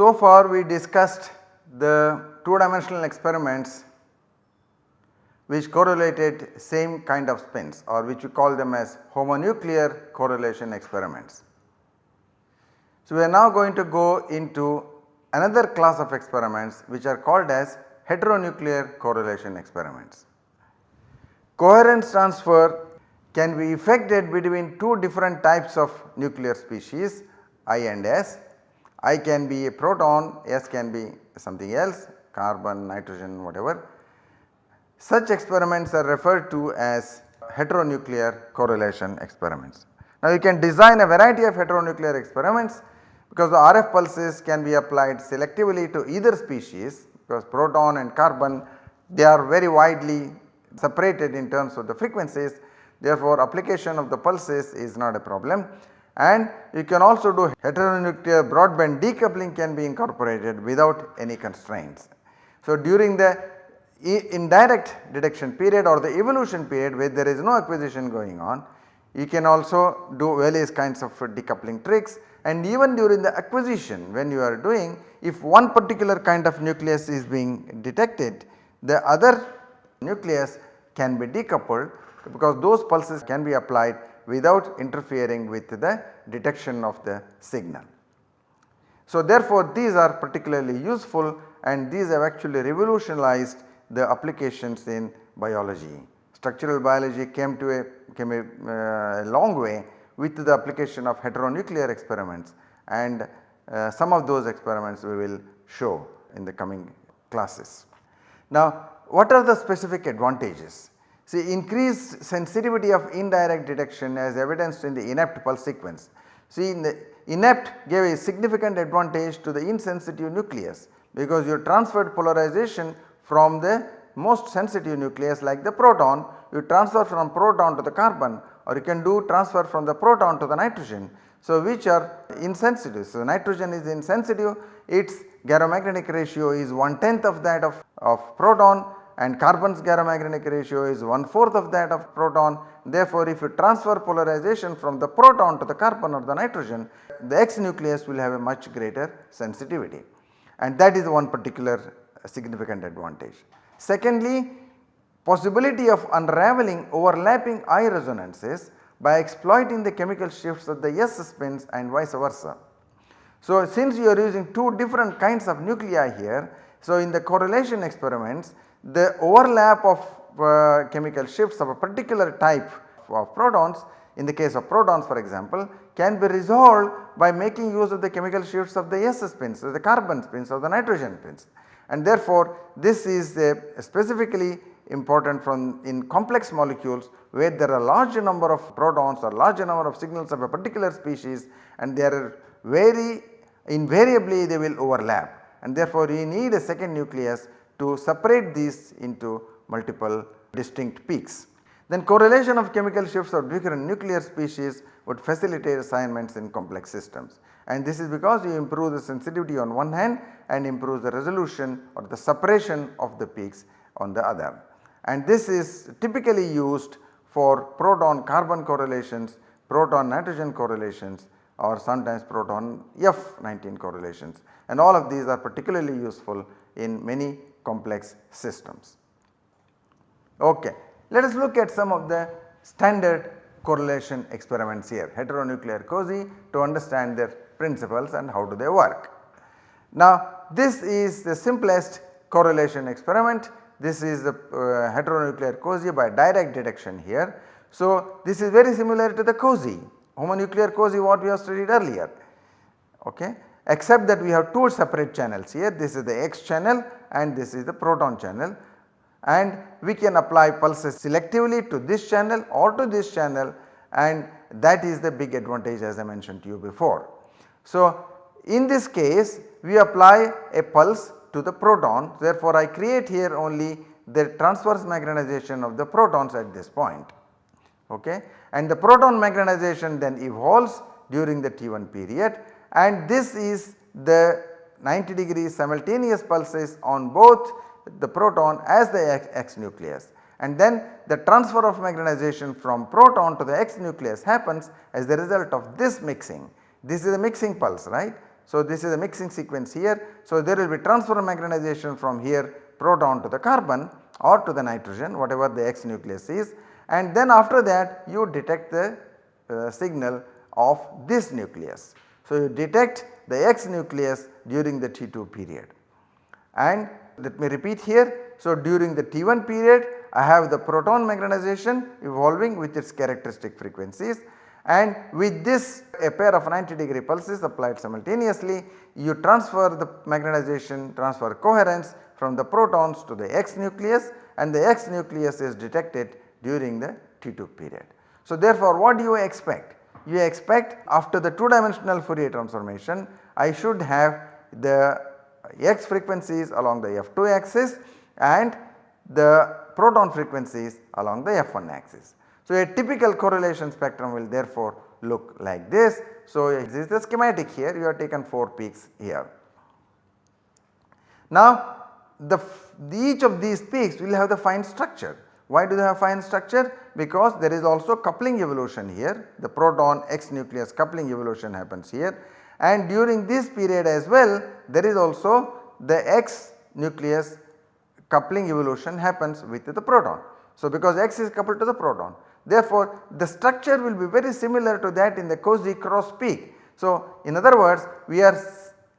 So far we discussed the 2 dimensional experiments which correlated same kind of spins or which we call them as homonuclear correlation experiments. So we are now going to go into another class of experiments which are called as heteronuclear correlation experiments. Coherence transfer can be effected between two different types of nuclear species I and S I can be a proton, S can be something else carbon, nitrogen whatever. Such experiments are referred to as heteronuclear correlation experiments. Now you can design a variety of heteronuclear experiments because the RF pulses can be applied selectively to either species because proton and carbon they are very widely separated in terms of the frequencies therefore application of the pulses is not a problem and you can also do heteronuclear broadband decoupling can be incorporated without any constraints. So during the indirect detection period or the evolution period where there is no acquisition going on you can also do various kinds of decoupling tricks and even during the acquisition when you are doing if one particular kind of nucleus is being detected the other nucleus can be decoupled because those pulses can be applied without interfering with the detection of the signal. So therefore these are particularly useful and these have actually revolutionized the applications in biology. Structural biology came to a came a, uh, long way with the application of heteronuclear experiments and uh, some of those experiments we will show in the coming classes. Now what are the specific advantages? See increased sensitivity of indirect detection as evidenced in the inept pulse sequence. See in the inept gave a significant advantage to the insensitive nucleus because you transferred polarization from the most sensitive nucleus like the proton you transfer from proton to the carbon or you can do transfer from the proton to the nitrogen. So which are insensitive. So nitrogen is insensitive its gyromagnetic ratio is one tenth of that of, of proton and carbon's gyromagnetic ratio is one fourth of that of proton. Therefore, if you transfer polarization from the proton to the carbon or the nitrogen the X nucleus will have a much greater sensitivity and that is one particular significant advantage. Secondly, possibility of unraveling overlapping I resonances by exploiting the chemical shifts of the S spins and vice versa. So, since you are using two different kinds of nuclei here, so in the correlation experiments the overlap of uh, chemical shifts of a particular type of protons in the case of protons for example can be resolved by making use of the chemical shifts of the S spins, the carbon spins or the nitrogen spins. And therefore, this is specifically important from in complex molecules where there are large number of protons or large number of signals of a particular species and they are very invariably they will overlap and therefore you need a second nucleus to separate these into multiple distinct peaks. Then correlation of chemical shifts of different nuclear species would facilitate assignments in complex systems and this is because you improve the sensitivity on one hand and improve the resolution or the separation of the peaks on the other. And this is typically used for proton carbon correlations, proton nitrogen correlations or sometimes proton F19 correlations and all of these are particularly useful in many complex systems. Okay. Let us look at some of the standard correlation experiments here heteronuclear COSY to understand their principles and how do they work. Now this is the simplest correlation experiment this is the uh, heteronuclear COSY by direct detection here. So this is very similar to the COSY homonuclear COSY what we have studied earlier okay except that we have two separate channels here this is the X channel and this is the proton channel and we can apply pulses selectively to this channel or to this channel and that is the big advantage as I mentioned to you before. So in this case we apply a pulse to the proton. Therefore I create here only the transverse magnetization of the protons at this point. Okay? And the proton magnetization then evolves during the T1 period. And this is the 90 degree simultaneous pulses on both the proton as the X, X nucleus. And then the transfer of magnetization from proton to the X nucleus happens as the result of this mixing. This is a mixing pulse right. So, this is a mixing sequence here. So, there will be transfer magnetization from here proton to the carbon or to the nitrogen whatever the X nucleus is and then after that you detect the uh, signal of this nucleus. So, you detect the X nucleus during the T2 period and let me repeat here. So, during the T1 period I have the proton magnetization evolving with its characteristic frequencies and with this a pair of 90 degree pulses applied simultaneously you transfer the magnetization transfer coherence from the protons to the X nucleus and the X nucleus is detected during the T2 period. So therefore what do you expect? You expect after the 2 dimensional Fourier transformation I should have the X frequencies along the F2 axis and the proton frequencies along the F1 axis. So, a typical correlation spectrum will therefore look like this. So, this is the schematic here you have taken 4 peaks here. Now the each of these peaks will have the fine structure. Why do they have fine structure? Because there is also coupling evolution here the proton X nucleus coupling evolution happens here and during this period as well there is also the X nucleus coupling evolution happens with the proton. So, because X is coupled to the proton therefore, the structure will be very similar to that in the COSY cross peak. So, in other words we are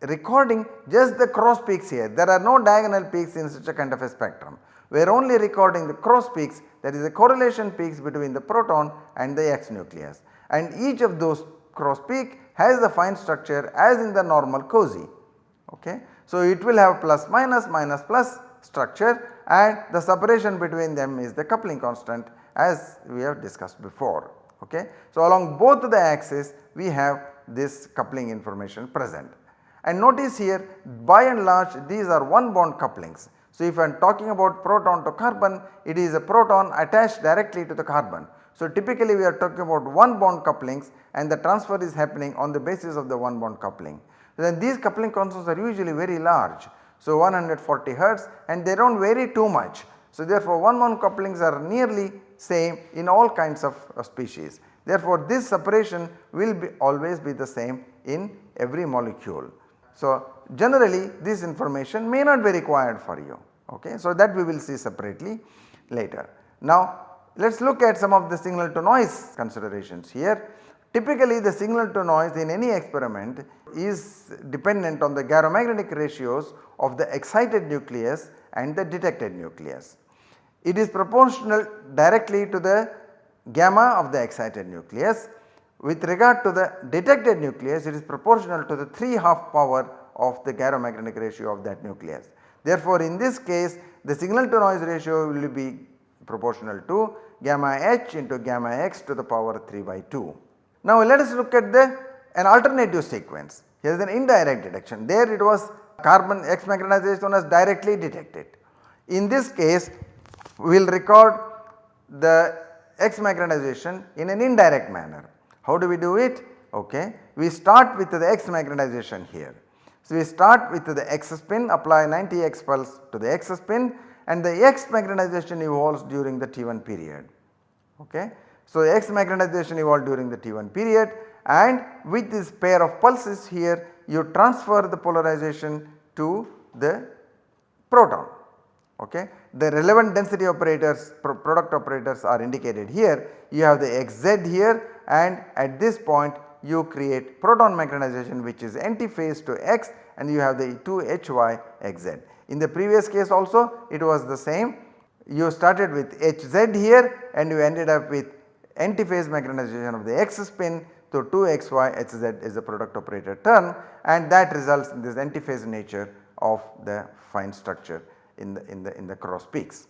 recording just the cross peaks here there are no diagonal peaks in such a kind of a spectrum. We are only recording the cross peaks that is the correlation peaks between the proton and the X nucleus and each of those cross peak has the fine structure as in the normal COSY. Okay. So, it will have plus minus minus plus structure and the separation between them is the coupling constant as we have discussed before. Okay. So, along both the axes we have this coupling information present and notice here by and large these are one bond couplings. So, if I am talking about proton to carbon it is a proton attached directly to the carbon. So, typically we are talking about one bond couplings and the transfer is happening on the basis of the one bond coupling. Then these coupling constants are usually very large. So, 140 hertz and they do not vary too much. So, therefore, one bond couplings are nearly same in all kinds of uh, species. Therefore, this separation will be always be the same in every molecule. So, generally this information may not be required for you ok. So, that we will see separately later. Now, let us look at some of the signal to noise considerations here. Typically the signal to noise in any experiment is dependent on the gyromagnetic ratios of the excited nucleus and the detected nucleus. It is proportional directly to the gamma of the excited nucleus. With regard to the detected nucleus it is proportional to the 3 half power of the gyromagnetic ratio of that nucleus. Therefore, in this case the signal to noise ratio will be proportional to gamma h into gamma x to the power 3 by 2. Now let us look at the an alternative sequence. Here is an indirect detection. There it was carbon X magnetization was directly detected. In this case we will record the X magnetization in an indirect manner. How do we do it? Okay. We start with the X magnetization here. So, we start with the X spin apply 90 X pulse to the X spin and the X magnetization evolves during the T1 period. Okay. So, X magnetization evolved during the T1 period and with this pair of pulses here you transfer the polarization to the proton. Okay. The relevant density operators product operators are indicated here you have the xz here and at this point you create proton magnetization which is antiphase to x and you have the 2 hy xz. In the previous case also it was the same you started with hz here and you ended up with antiphase magnetization of the x spin so 2 xy hz is the product operator term and that results in this antiphase nature of the fine structure in the in the in the cross peaks.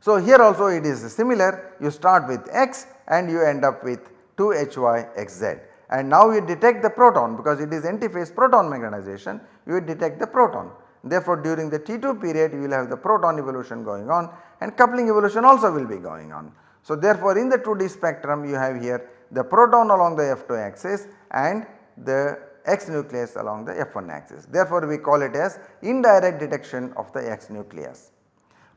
So here also it is similar you start with x and you end up with 2 hy xz and now you detect the proton because it is antiphase proton magnetization you detect the proton. Therefore during the T2 period you will have the proton evolution going on and coupling evolution also will be going on. So therefore in the 2D spectrum you have here the proton along the F2 axis and the X nucleus along the F1 axis. Therefore, we call it as indirect detection of the X nucleus.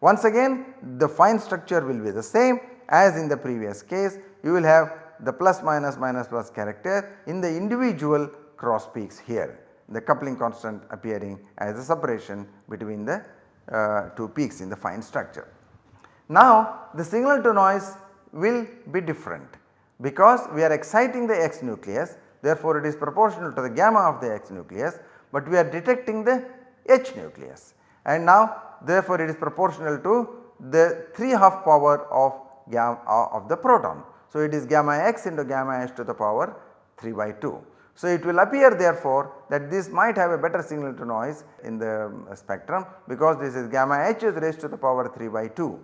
Once again the fine structure will be the same as in the previous case you will have the plus minus minus plus character in the individual cross peaks here the coupling constant appearing as a separation between the uh, two peaks in the fine structure. Now the signal to noise will be different because we are exciting the X nucleus therefore it is proportional to the gamma of the X nucleus but we are detecting the H nucleus and now therefore it is proportional to the 3 half power of gamma uh, of the proton. So it is gamma x into gamma h to the power 3 by 2. So it will appear therefore that this might have a better signal to noise in the um, spectrum because this is gamma h is raised to the power 3 by 2.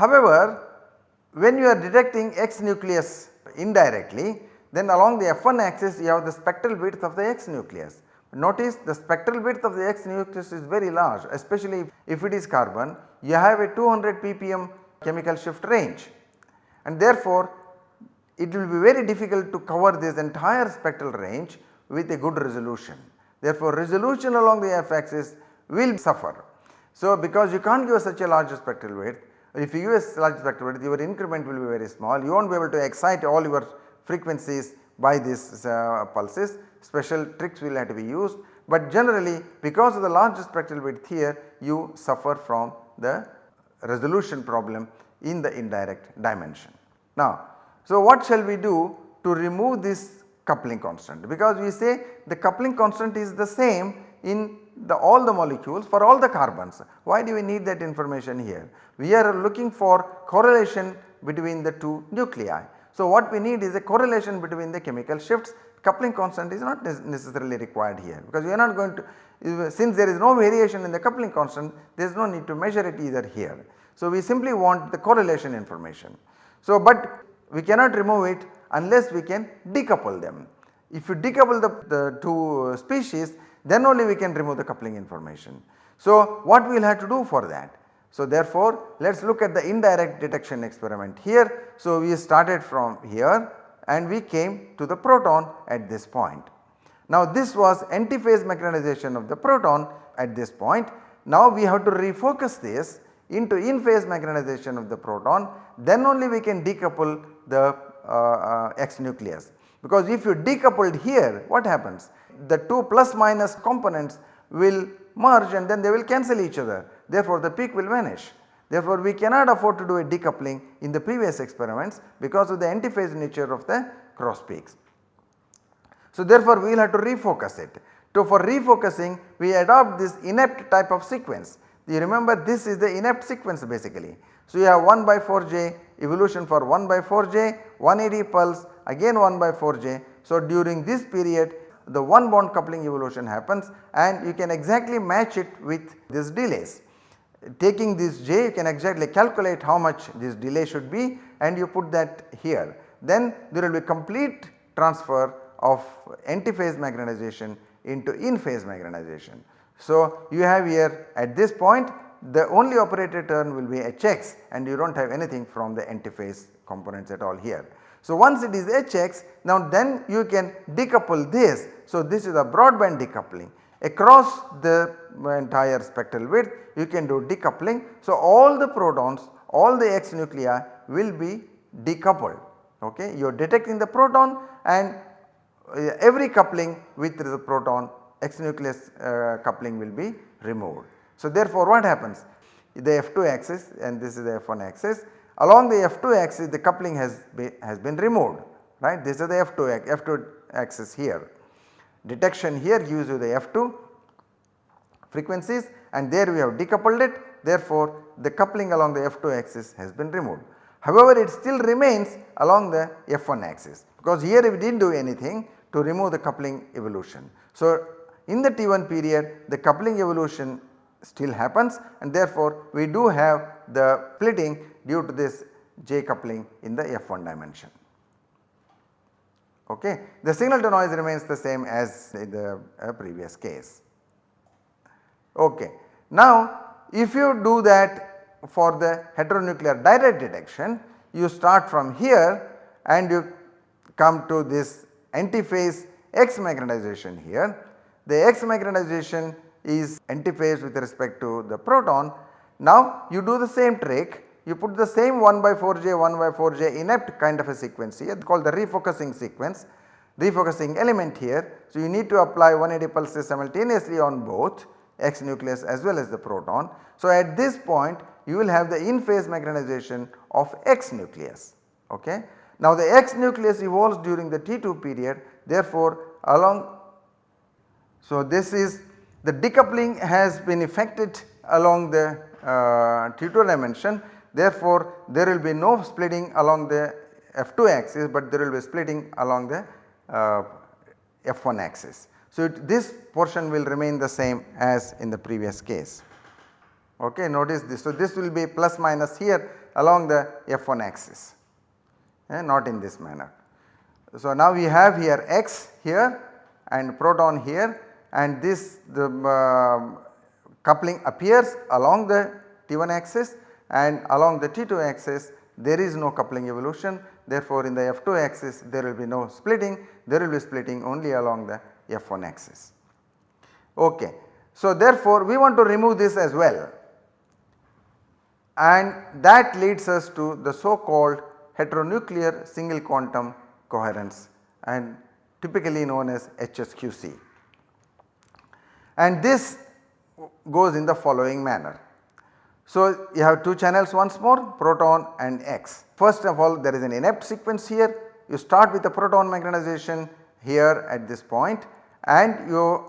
However, when you are detecting X nucleus indirectly then along the F1 axis you have the spectral width of the X nucleus. Notice the spectral width of the X nucleus is very large especially if it is carbon you have a 200 ppm chemical shift range and therefore it will be very difficult to cover this entire spectral range with a good resolution. Therefore, resolution along the f axis will suffer. So, because you can't give such a large spectral width if you use large spectral width your increment will be very small you will not be able to excite all your frequencies by these uh, pulses special tricks will have to be used but generally because of the large spectral width here you suffer from the resolution problem in the indirect dimension. Now so what shall we do to remove this coupling constant because we say the coupling constant is the same in the all the molecules for all the carbons. Why do we need that information here? We are looking for correlation between the two nuclei. So what we need is a correlation between the chemical shifts coupling constant is not necessarily required here because we are not going to since there is no variation in the coupling constant there is no need to measure it either here. So we simply want the correlation information. So but we cannot remove it unless we can decouple them. If you decouple the, the two uh, species then only we can remove the coupling information. So what we will have to do for that? So therefore let us look at the indirect detection experiment here. So we started from here and we came to the proton at this point. Now this was antiphase magnetization of the proton at this point. Now we have to refocus this into in phase magnetization of the proton then only we can decouple the uh, uh, X nucleus. Because if you decoupled here what happens? The two plus minus components will merge and then they will cancel each other therefore the peak will vanish. Therefore we cannot afford to do a decoupling in the previous experiments because of the antiphase nature of the cross peaks. So therefore we will have to refocus it. So for refocusing we adopt this inept type of sequence. You remember this is the inept sequence basically. So you have 1 by 4j evolution for 1 by 4j 180 pulse again 1 by 4j. So during this period the one bond coupling evolution happens and you can exactly match it with this delays. Taking this j you can exactly calculate how much this delay should be and you put that here. Then there will be complete transfer of antiphase magnetization into in phase magnetization. So you have here at this point the only operator term will be Hx and you do not have anything from the antiphase components at all here. So once it is Hx now then you can decouple this. So this is a broadband decoupling across the entire spectral width you can do decoupling. So all the protons all the X nuclei will be decoupled ok. You are detecting the proton and uh, every coupling with the proton X nucleus uh, coupling will be removed. So therefore what happens? The F2 axis and this is the F1 axis along the F2 axis the coupling has, be, has been removed right this is the F2, F2 axis here. Detection here gives you the F2 frequencies and there we have decoupled it therefore the coupling along the F2 axis has been removed. However, it still remains along the F1 axis because here we did not do anything to remove the coupling evolution. So, in the T1 period the coupling evolution still happens and therefore we do have the splitting due to this J coupling in the F1 dimension. Okay. The signal to noise remains the same as in the uh, previous case. Okay. Now if you do that for the heteronuclear direct detection you start from here and you come to this antiphase X magnetization here. The X magnetization is antiphase with respect to the proton. Now you do the same trick, you put the same 1 by 4j 1 by 4j inept kind of a sequence here called the refocusing sequence, refocusing element here. So you need to apply 180 pulses simultaneously on both X nucleus as well as the proton. So at this point you will have the in phase magnetization of X nucleus. Okay. Now the X nucleus evolves during the T2 period therefore along so this is the decoupling has been effected along the uh, T2 dimension therefore there will be no splitting along the F2 axis but there will be splitting along the uh, F1 axis. So it, this portion will remain the same as in the previous case. Okay, notice this. So this will be plus minus here along the F1 axis eh, not in this manner. So now we have here x here and proton here and this the uh, coupling appears along the T1 axis and along the T2 axis there is no coupling evolution therefore in the F2 axis there will be no splitting there will be splitting only along the F1 axis. Okay. So therefore we want to remove this as well and that leads us to the so called heteronuclear single quantum coherence and typically known as HSQC. And this goes in the following manner. So you have two channels once more proton and X. First of all there is an inept sequence here you start with the proton magnetization here at this point and you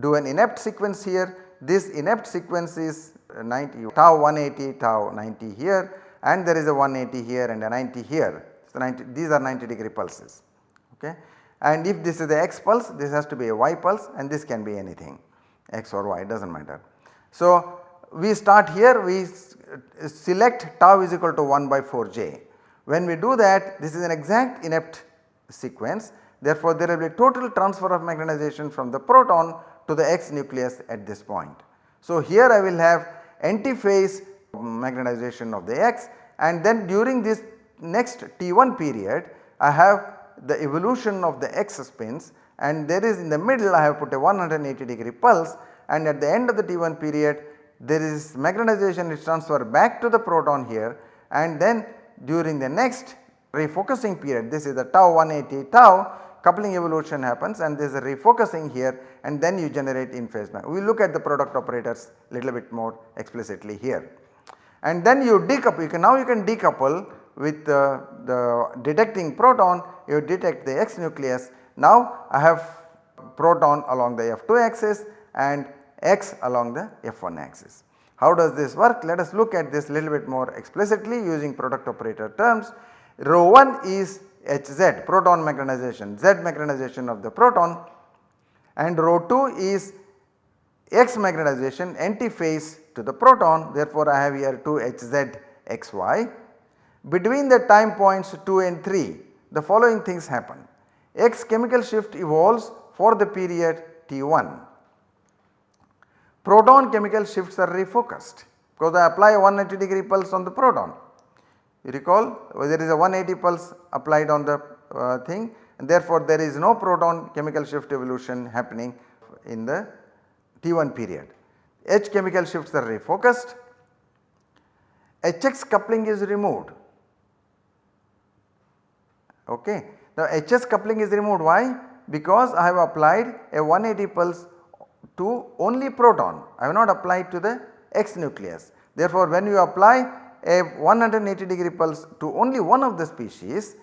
do an inept sequence here. This inept sequence is 90 tau 180 tau 90 here and there is a 180 here and a 90 here. So 90 these are 90 degree pulses okay. And if this is the x pulse this has to be a y pulse and this can be anything x or y does not matter. So we start here we select tau is equal to 1 by 4 j. When we do that this is an exact inept sequence therefore there will be total transfer of magnetization from the proton to the X nucleus at this point. So here I will have antiphase magnetization of the X and then during this next T1 period I have the evolution of the X spins and there is in the middle I have put a 180 degree pulse and at the end of the T1 period there is magnetization is transferred back to the proton here and then during the next refocusing period this is the tau 180 tau coupling evolution happens and there is a refocusing here and then you generate in phase. We will look at the product operators little bit more explicitly here. And then you decouple you can now you can decouple with the detecting proton you detect the X nucleus. Now I have proton along the F2 axis and X along the F1 axis. How does this work? Let us look at this little bit more explicitly using product operator terms. Rho 1 is Hz proton magnetization, Z magnetization of the proton and rho 2 is X magnetization antiphase to the proton therefore I have here 2 Hz xy. Between the time points 2 and 3 the following things happen. X chemical shift evolves for the period T1. Proton chemical shifts are refocused because I apply a 180 degree pulse on the proton. You recall there is a 180 pulse applied on the uh, thing and therefore there is no proton chemical shift evolution happening in the T1 period. H chemical shifts are refocused, HX coupling is removed okay. Now HS coupling is removed why? Because I have applied a 180 pulse to only proton, I have not applied to the X nucleus. Therefore when you apply a 180 degree pulse to only one of the species,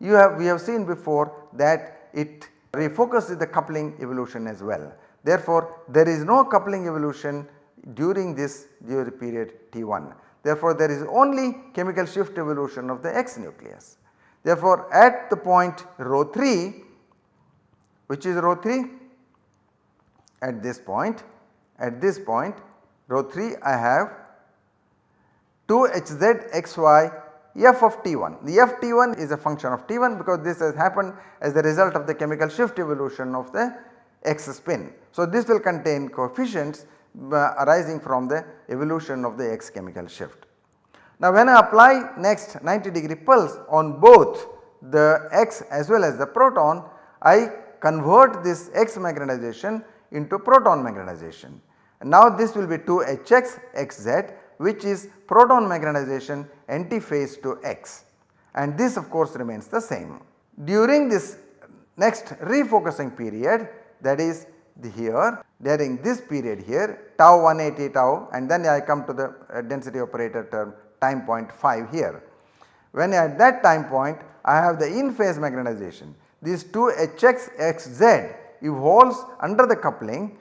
you have we have seen before that it refocuses the coupling evolution as well. Therefore there is no coupling evolution during this period T1. Therefore there is only chemical shift evolution of the X nucleus. Therefore, at the point rho 3 which is rho 3 at this point at this point rho 3 I have 2 hz xy f of t1. The f t1 is a function of t1 because this has happened as the result of the chemical shift evolution of the x spin. So, this will contain coefficients uh, arising from the evolution of the x chemical shift. Now when I apply next 90 degree pulse on both the x as well as the proton I convert this X magnetization into proton magnetization. Now this will be 2 Hx xz which is proton magnetization antiphase to X and this of course remains the same. During this next refocusing period that is the here during this period here tau 180 tau and then I come to the uh, density operator term time point 5 here. When at that time point I have the in phase magnetization these 2 Hx xz evolves under the coupling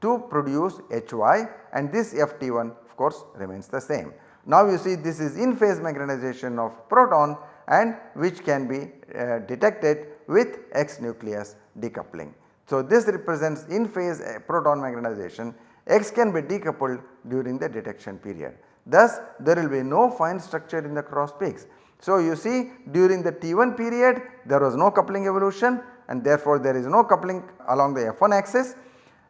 to produce Hy and this Ft1 of course remains the same. Now you see this is in phase magnetization of proton and which can be uh, detected with X nucleus decoupling. So this represents in phase uh, proton magnetization X can be decoupled during the detection period. Thus there will be no fine structure in the cross peaks. So you see during the T1 period there was no coupling evolution and therefore there is no coupling along the F1 axis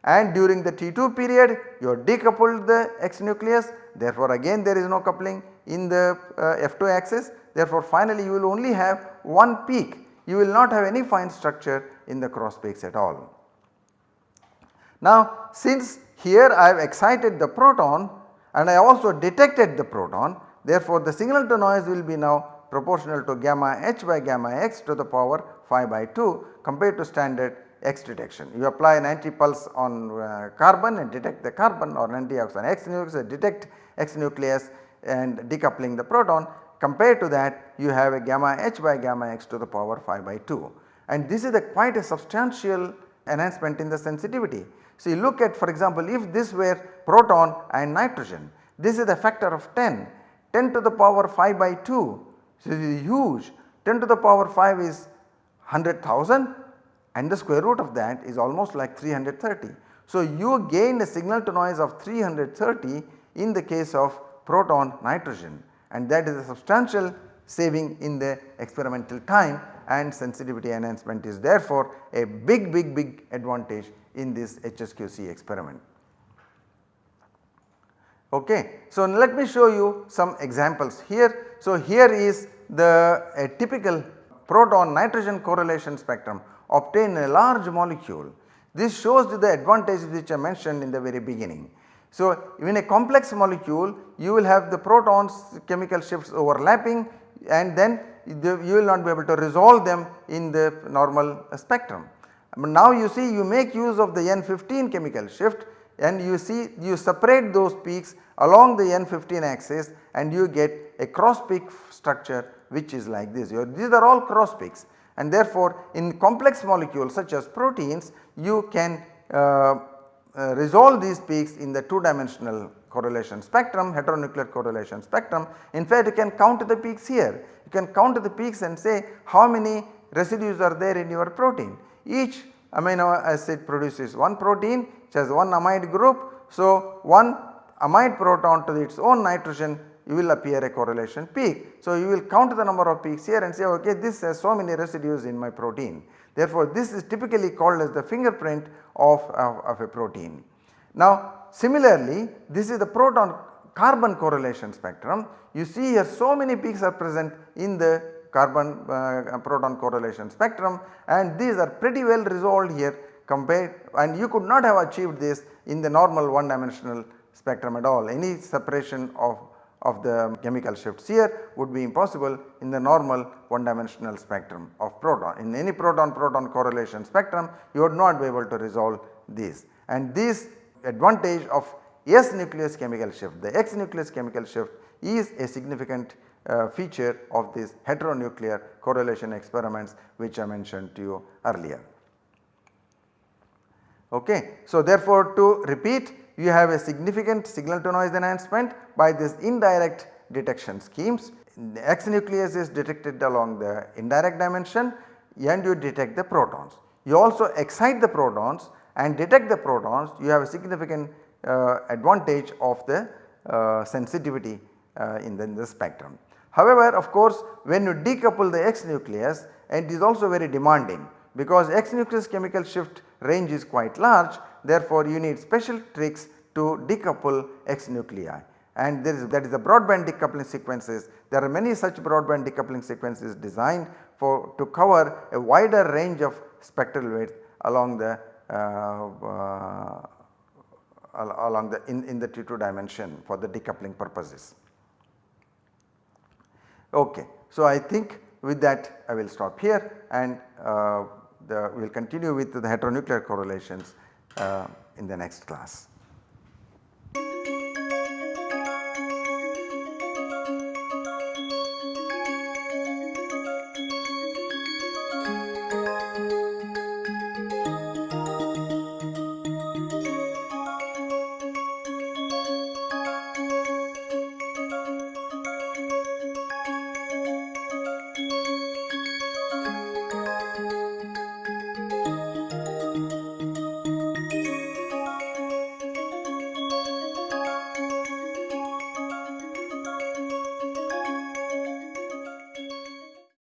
and during the T2 period you have decoupled the X nucleus therefore again there is no coupling in the uh, F2 axis therefore finally you will only have one peak you will not have any fine structure in the cross peaks at all. Now since here I have excited the proton and I also detected the proton therefore the signal to noise will be now proportional to gamma h by gamma x to the power 5 by 2 compared to standard X detection. You apply an anti-pulse on uh, carbon and detect the carbon or an anti-ox on X nucleus detect X nucleus and decoupling the proton compared to that you have a gamma h by gamma x to the power 5 by 2 and this is a quite a substantial enhancement in the sensitivity. You look at for example if this were proton and nitrogen this is a factor of 10 10 to the power 5 by 2 so, this is huge 10 to the power 5 is 100,000 and the square root of that is almost like 330. So, you gain a signal to noise of 330 in the case of proton nitrogen and that is a substantial saving in the experimental time and sensitivity enhancement is therefore a big big big advantage in this HSQC experiment. Okay. So, let me show you some examples here. So, here is the a typical proton nitrogen correlation spectrum obtained in a large molecule. This shows the advantages which I mentioned in the very beginning. So, in a complex molecule you will have the protons chemical shifts overlapping and then you will not be able to resolve them in the normal spectrum. But now you see you make use of the N15 chemical shift and you see you separate those peaks along the N15 axis and you get a cross peak structure which is like this. These are all cross peaks and therefore in complex molecules such as proteins you can uh, uh, resolve these peaks in the 2 dimensional correlation spectrum heteronuclear correlation spectrum. In fact you can count the peaks here you can count the peaks and say how many residues are there in your protein. Each amino acid produces one protein which has one amide group. So, one amide proton to its own nitrogen you will appear a correlation peak. So, you will count the number of peaks here and say okay this has so many residues in my protein. Therefore, this is typically called as the fingerprint of, of, of a protein. Now, similarly this is the proton carbon correlation spectrum. You see here so many peaks are present in the carbon uh, proton correlation spectrum and these are pretty well resolved here compared and you could not have achieved this in the normal one dimensional spectrum at all. Any separation of of the chemical shifts here would be impossible in the normal one dimensional spectrum of proton. In any proton proton correlation spectrum you would not be able to resolve these and this advantage of S nucleus chemical shift the X nucleus chemical shift is a significant uh, feature of these heteronuclear correlation experiments which I mentioned to you earlier. Okay. So, therefore, to repeat you have a significant signal to noise enhancement by this indirect detection schemes. The X nucleus is detected along the indirect dimension and you detect the protons. You also excite the protons and detect the protons you have a significant uh, advantage of the uh, sensitivity uh, in, the, in the spectrum. However, of course when you decouple the X nucleus it is also very demanding because X nucleus chemical shift range is quite large therefore you need special tricks to decouple X nuclei and there is that is the broadband decoupling sequences. There are many such broadband decoupling sequences designed for to cover a wider range of spectral width along the uh, uh, along the in, in the T2 dimension for the decoupling purposes. Okay. So, I think with that I will stop here and uh, we will continue with the heteronuclear correlations uh, in the next class.